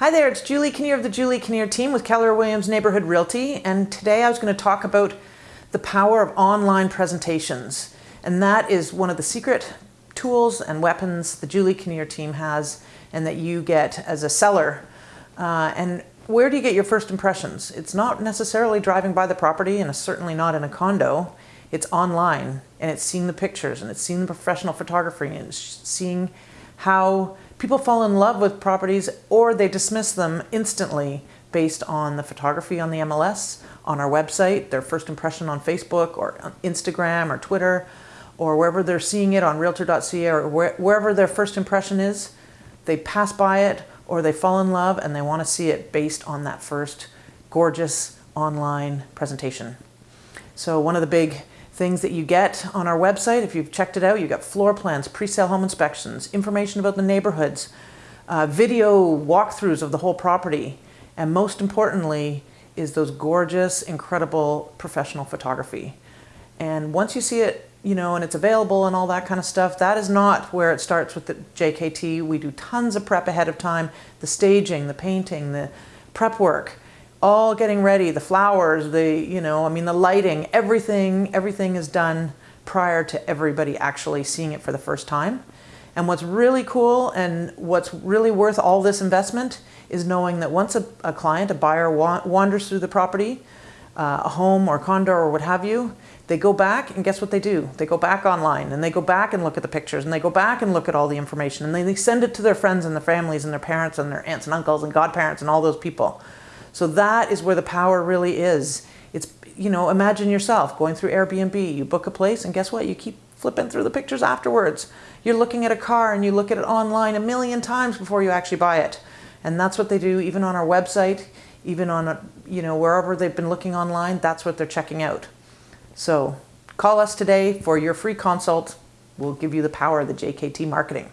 Hi there, it's Julie Kinnear of the Julie Kinnear team with Keller Williams Neighborhood Realty, and today I was going to talk about the power of online presentations. And that is one of the secret tools and weapons the Julie Kinnear team has and that you get as a seller. Uh, and where do you get your first impressions? It's not necessarily driving by the property and it's certainly not in a condo. It's online and it's seeing the pictures and it's seeing the professional photography and it's seeing how people fall in love with properties or they dismiss them instantly based on the photography on the MLS, on our website, their first impression on Facebook or on Instagram or Twitter, or wherever they're seeing it on realtor.ca or where, wherever their first impression is, they pass by it or they fall in love and they want to see it based on that first gorgeous online presentation. So one of the big things that you get on our website. If you've checked it out, you've got floor plans, pre-sale home inspections, information about the neighborhoods, uh, video walkthroughs of the whole property, and most importantly is those gorgeous, incredible professional photography. And once you see it, you know, and it's available and all that kind of stuff, that is not where it starts with the JKT. We do tons of prep ahead of time, the staging, the painting, the prep work all getting ready, the flowers, the, you know, I mean, the lighting, everything, everything is done prior to everybody actually seeing it for the first time. And what's really cool and what's really worth all this investment is knowing that once a, a client, a buyer wa wanders through the property, uh, a home or condo or what have you, they go back and guess what they do? They go back online and they go back and look at the pictures and they go back and look at all the information and they, they send it to their friends and their families and their parents and their aunts and uncles and godparents and all those people. So that is where the power really is. It's, you know, imagine yourself going through Airbnb, you book a place and guess what? You keep flipping through the pictures afterwards. You're looking at a car and you look at it online a million times before you actually buy it. And that's what they do even on our website, even on, a, you know, wherever they've been looking online, that's what they're checking out. So call us today for your free consult. We'll give you the power of the JKT marketing.